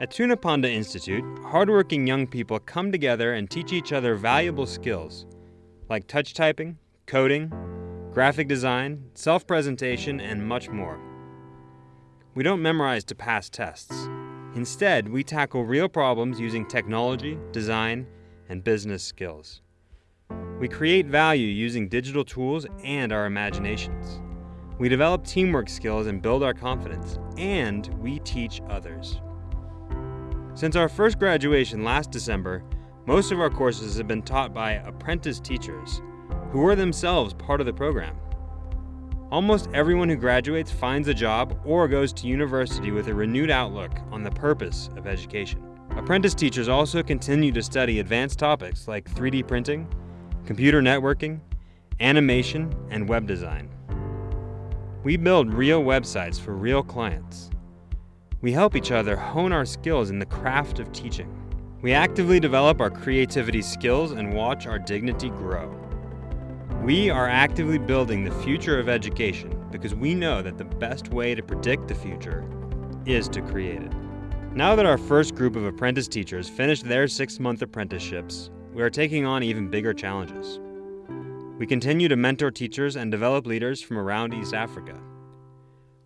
At Tunapanda Institute, hardworking young people come together and teach each other valuable skills like touch typing, coding, graphic design, self presentation, and much more. We don't memorize to pass tests. Instead, we tackle real problems using technology, design, and business skills. We create value using digital tools and our imaginations. We develop teamwork skills and build our confidence, and we teach others. Since our first graduation last December, most of our courses have been taught by apprentice teachers who were themselves part of the program. Almost everyone who graduates finds a job or goes to university with a renewed outlook on the purpose of education. Apprentice teachers also continue to study advanced topics like 3D printing, computer networking, animation, and web design. We build real websites for real clients. We help each other hone our skills in the craft of teaching. We actively develop our creativity skills and watch our dignity grow. We are actively building the future of education because we know that the best way to predict the future is to create it. Now that our first group of apprentice teachers finished their six month apprenticeships, we are taking on even bigger challenges. We continue to mentor teachers and develop leaders from around East Africa.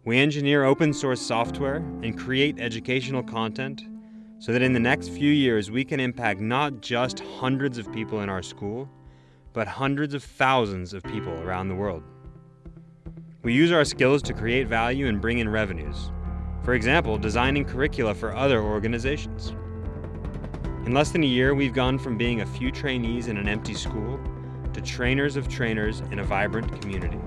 We engineer open source software and create educational content so that in the next few years we can impact not just hundreds of people in our school, but hundreds of thousands of people around the world. We use our skills to create value and bring in revenues. For example, designing curricula for other organizations. In less than a year, we've gone from being a few trainees in an empty school to trainers of trainers in a vibrant community.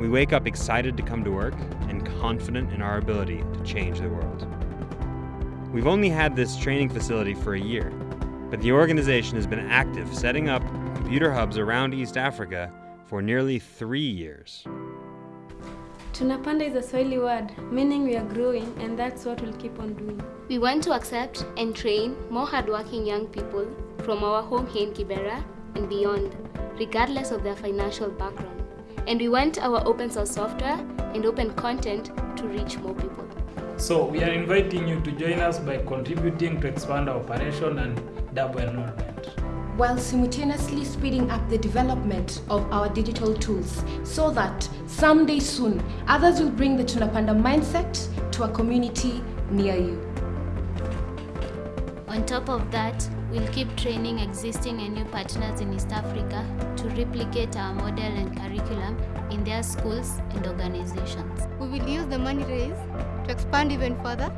We wake up excited to come to work and confident in our ability to change the world. We've only had this training facility for a year, but the organization has been active setting up computer hubs around East Africa for nearly three years. Tunapanda is a Swahili word, meaning we are growing, and that's what we'll keep on doing. We want to accept and train more hardworking young people from our home here in Kibera and beyond, regardless of their financial background. And we want our open source software and open content to reach more people. So we are inviting you to join us by contributing to expand our operation and double enrollment while simultaneously speeding up the development of our digital tools so that someday soon others will bring the Tunapanda mindset to a community near you. On top of that, we'll keep training existing and new partners in East Africa to replicate our model and curriculum in their schools and organizations. We will use the money raised to expand even further,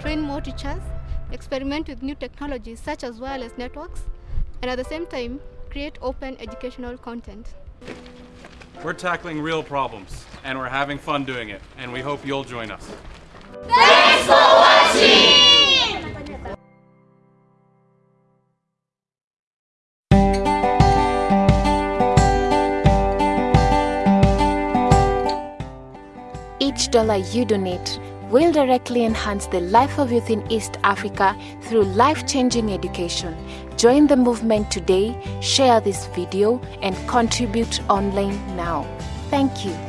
train more teachers, experiment with new technologies such as wireless networks, and at the same time, create open educational content. We're tackling real problems, and we're having fun doing it, and we hope you'll join us. Thanks for watching! Each dollar you donate will directly enhance the life of youth in East Africa through life-changing education. Join the movement today, share this video and contribute online now. Thank you.